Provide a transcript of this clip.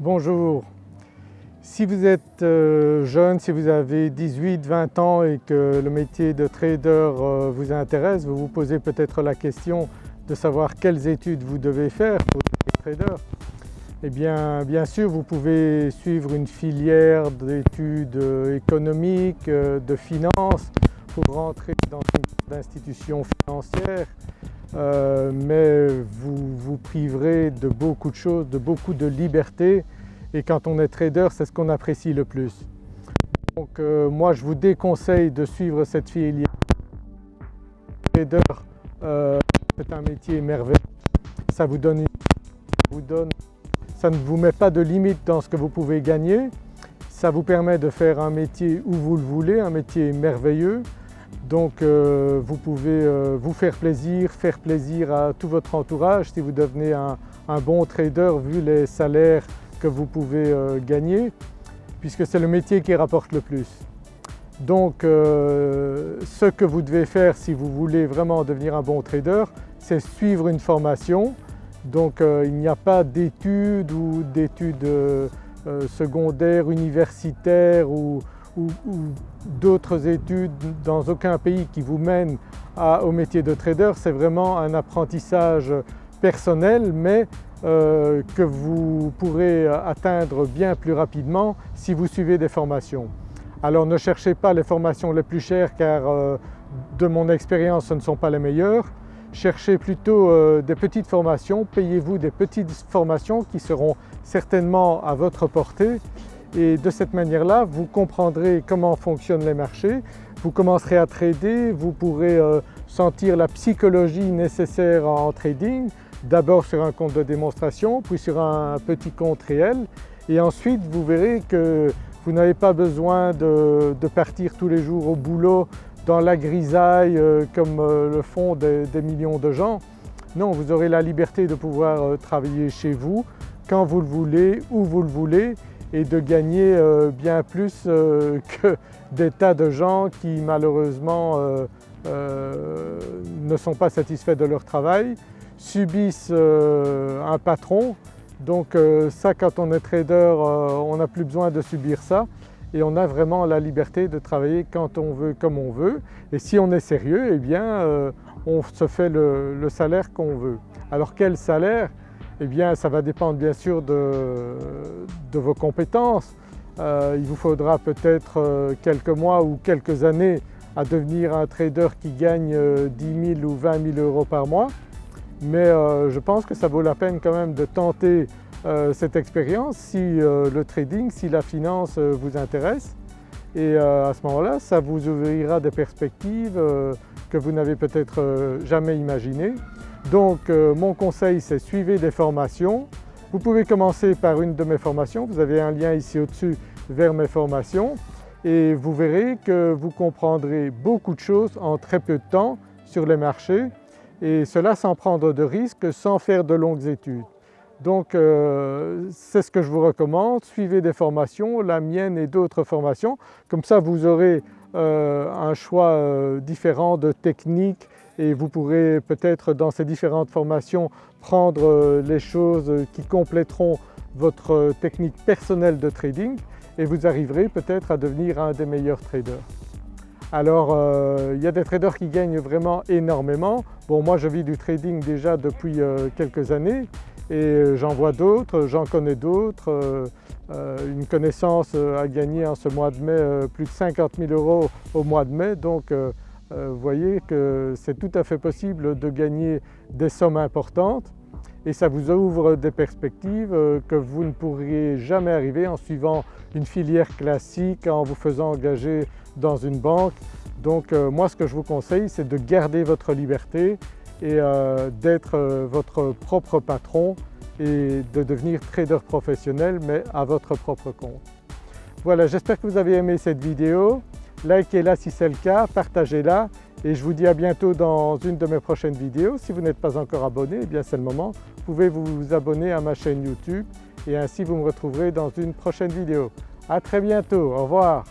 Bonjour, si vous êtes euh, jeune, si vous avez 18-20 ans et que le métier de trader euh, vous intéresse, vous vous posez peut-être la question de savoir quelles études vous devez faire pour devenir trader. Eh bien, bien sûr, vous pouvez suivre une filière d'études euh, économiques, de finance pour rentrer dans une institution financière, mais vous vous priverez de beaucoup de choses, de beaucoup de liberté et quand on est trader c'est ce qu'on apprécie le plus. Donc euh, moi je vous déconseille de suivre cette filière. Trader euh, c'est un métier merveilleux, ça vous donne, donne, ça ne vous met pas de limite dans ce que vous pouvez gagner, ça vous permet de faire un métier où vous le voulez, un métier merveilleux. Donc euh, vous pouvez vous faire plaisir, faire plaisir à tout votre entourage si vous devenez un bon trader vu les salaires que vous pouvez euh, gagner puisque c'est le métier qui rapporte le plus. Donc euh, ce que vous devez faire si vous voulez vraiment devenir un bon trader, c'est suivre une formation. Donc euh, il n'y a pas d'études ou d'études secondaires, universitaires ou, d'autres études dans aucun pays qui vous mènent au métier de trader. C'est vraiment un apprentissage personnel mais euh, que vous pourrez atteindre bien plus rapidement si vous suivez des formations. Alors ne cherchez pas les formations les plus chères car euh, de mon expérience ce ne sont pas les meilleures. Cherchez plutôt euh, des petites formations, payez-vous des petites formations qui seront certainement à votre portée et de cette manière-là vous comprendrez comment fonctionnent les marchés, vous commencerez à trader, vous pourrez sentir la psychologie nécessaire en trading, d'abord sur un compte de démonstration, puis sur un petit compte réel. Et ensuite vous verrez que vous n'avez pas besoin de, partir tous les jours au boulot dans la grisaille euh, comme euh, le font des, millions de gens. Non, vous aurez la liberté de pouvoir euh, travailler chez vous quand vous le voulez, où vous le voulez et de gagner bien plus que des tas de gens qui malheureusement ne sont pas satisfaits de leur travail subissent euh, un patron. Donc euh, ça quand on est trader euh, on n'a plus besoin de subir ça et on a vraiment la liberté de travailler quand on veut, comme on veut. Et si on est sérieux, eh bien on se fait le, salaire qu'on veut. Alors quel salaire? Eh bien ça va dépendre bien sûr de, vos compétences. il vous faudra peut-être quelques mois ou quelques années à devenir un trader qui gagne 10 000 ou 20 000 euros par mois mais euh, je pense que ça vaut la peine quand même de tenter euh, cette expérience si euh, le trading, si la finance vous intéresse et à ce moment-là ça vous ouvrira des perspectives que vous n'avez peut-être jamais imaginées. Donc mon conseil c'est suivez des formations. Vous pouvez commencer par une de mes formations, vous avez un lien ici au-dessus vers mes formations. Et vous verrez que vous comprendrez beaucoup de choses en très peu de temps sur les marchés. Et cela sans prendre de risques, sans faire de longues études. Donc euh, c'est ce que je vous recommande, suivez des formations, la mienne et d'autres formations, comme ça vous aurez euh, un choix euh, différent de techniques et vous pourrez peut-être dans ces différentes formations prendre les choses qui compléteront votre technique personnelle de trading et vous arriverez peut-être à devenir un des meilleurs traders. Alors euh, il y a des traders qui gagnent vraiment énormément. Bon moi je vis du trading déjà depuis euh, quelques années et euh, j'en vois d'autres, j'en connais d'autres. une connaissance a gagné en ce mois de mai plus de 50 000 euros au mois de mai donc vous voyez que c'est tout à fait possible de gagner des sommes importantes et ça vous ouvre des perspectives que vous ne pourriez jamais arriver en suivant une filière classique, en vous faisant engager dans une banque. Donc euh, moi ce que je vous conseille c'est de garder votre liberté et euh, d'être euh, votre propre patron et de devenir trader professionnel mais à votre propre compte. Voilà j'espère que vous avez aimé cette vidéo, likez-la si c'est le cas, partagez-la et je vous dis à bientôt dans une de mes prochaines vidéos. Si vous n'êtes pas encore abonné, eh bien c'est le moment, vous pouvez vous abonner à ma chaîne YouTube et ainsi vous me retrouverez dans une prochaine vidéo. À très bientôt, au revoir.